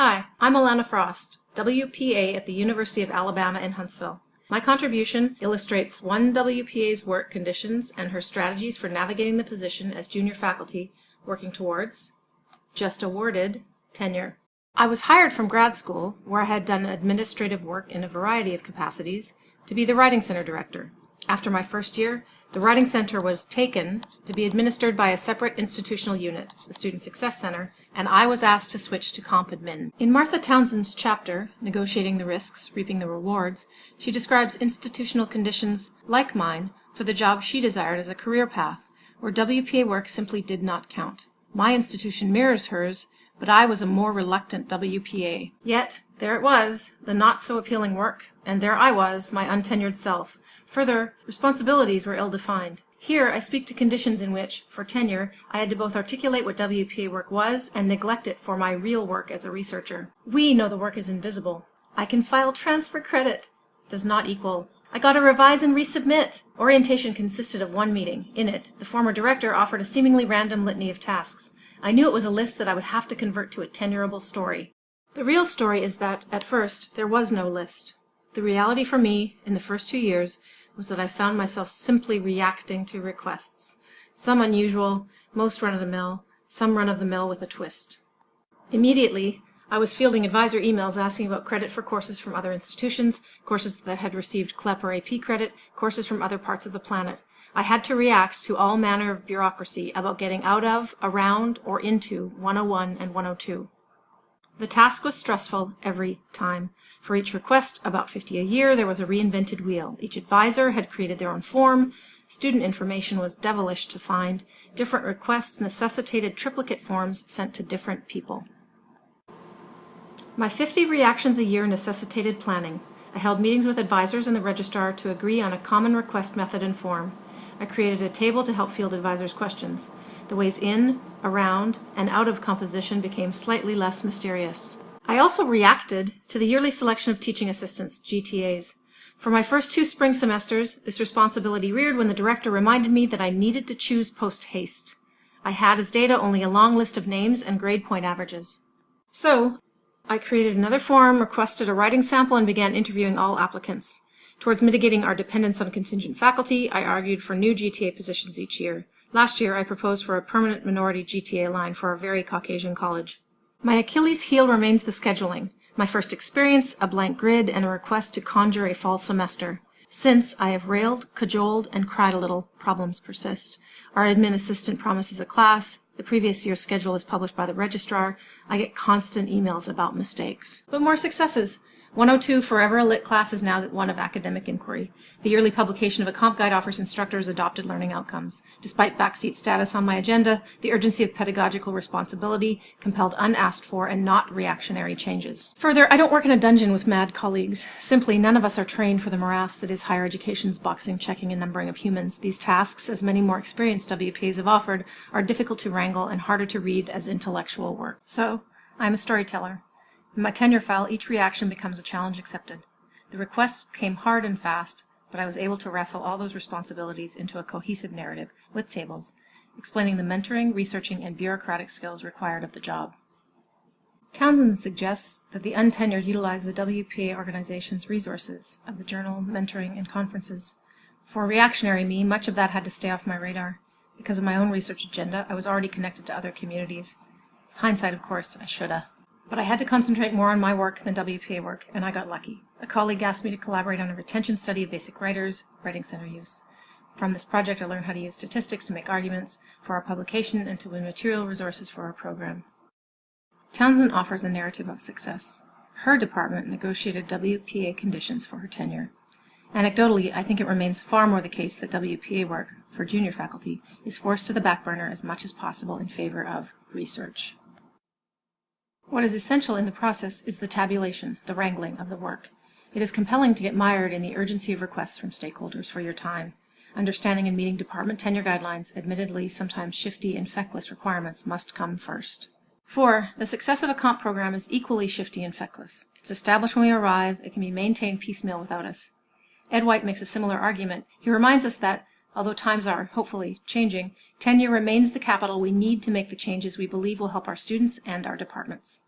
Hi, I'm Alana Frost, WPA at the University of Alabama in Huntsville. My contribution illustrates one WPA's work conditions and her strategies for navigating the position as junior faculty, working towards, just awarded, tenure. I was hired from grad school, where I had done administrative work in a variety of capacities, to be the Writing Center director. After my first year, the Writing Center was taken to be administered by a separate institutional unit, the Student Success Center, and I was asked to switch to Comp Admin. In Martha Townsend's chapter, Negotiating the Risks, Reaping the Rewards, she describes institutional conditions like mine for the job she desired as a career path, where WPA work simply did not count. My institution mirrors hers, but I was a more reluctant WPA. Yet, there it was, the not so appealing work, and there I was, my untenured self. Further, responsibilities were ill defined. Here I speak to conditions in which, for tenure, I had to both articulate what WPA work was and neglect it for my real work as a researcher. We know the work is invisible. I can file transfer credit. Does not equal. I got to revise and resubmit. Orientation consisted of one meeting. In it, the former director offered a seemingly random litany of tasks. I knew it was a list that I would have to convert to a tenurable story. The real story is that, at first, there was no list. The reality for me, in the first two years, was that I found myself simply reacting to requests. Some unusual, most run-of-the-mill, some run-of-the-mill with a twist. Immediately, I was fielding advisor emails asking about credit for courses from other institutions, courses that had received CLEP or AP credit, courses from other parts of the planet. I had to react to all manner of bureaucracy about getting out of, around, or into 101 and 102. The task was stressful every time. For each request, about 50 a year, there was a reinvented wheel. Each advisor had created their own form. Student information was devilish to find. Different requests necessitated triplicate forms sent to different people. My 50 reactions a year necessitated planning. I held meetings with advisors and the registrar to agree on a common request method and form. I created a table to help field advisors' questions. The ways in, around, and out of composition became slightly less mysterious. I also reacted to the yearly selection of teaching assistants, GTAs. For my first two spring semesters, this responsibility reared when the director reminded me that I needed to choose post haste. I had as data only a long list of names and grade point averages. So, I created another form, requested a writing sample, and began interviewing all applicants. Towards mitigating our dependence on contingent faculty, I argued for new GTA positions each year. Last year, I proposed for a permanent minority GTA line for our very Caucasian college. My Achilles heel remains the scheduling. My first experience, a blank grid, and a request to conjure a fall semester. Since, I have railed, cajoled, and cried a little. Problems persist. Our admin assistant promises a class. The previous year's schedule is published by the registrar. I get constant emails about mistakes. But more successes. 102 Forever a Lit class is now that one of academic inquiry. The yearly publication of a comp guide offers instructors adopted learning outcomes. Despite backseat status on my agenda, the urgency of pedagogical responsibility compelled unasked for and not reactionary changes. Further, I don't work in a dungeon with mad colleagues. Simply, none of us are trained for the morass that is higher education's boxing, checking, and numbering of humans. These tasks, as many more experienced WPAs have offered, are difficult to wrangle and harder to read as intellectual work. So, I am a storyteller. In my tenure file, each reaction becomes a challenge accepted. The requests came hard and fast, but I was able to wrestle all those responsibilities into a cohesive narrative, with tables, explaining the mentoring, researching, and bureaucratic skills required of the job. Townsend suggests that the untenured utilize the WPA organization's resources of the journal, mentoring, and conferences. For reactionary me, much of that had to stay off my radar. Because of my own research agenda, I was already connected to other communities. With hindsight, of course, I shoulda. But I had to concentrate more on my work than WPA work, and I got lucky. A colleague asked me to collaborate on a retention study of basic writers, writing center use. From this project, I learned how to use statistics to make arguments for our publication and to win material resources for our program. Townsend offers a narrative of success. Her department negotiated WPA conditions for her tenure. Anecdotally, I think it remains far more the case that WPA work, for junior faculty, is forced to the back burner as much as possible in favor of research. What is essential in the process is the tabulation, the wrangling of the work. It is compelling to get mired in the urgency of requests from stakeholders for your time. Understanding and meeting department tenure guidelines, admittedly sometimes shifty and feckless requirements, must come first. 4. The success of a comp program is equally shifty and feckless. It's established when we arrive, it can be maintained piecemeal without us. Ed White makes a similar argument. He reminds us that, although times are, hopefully, changing, tenure remains the capital we need to make the changes we believe will help our students and our departments.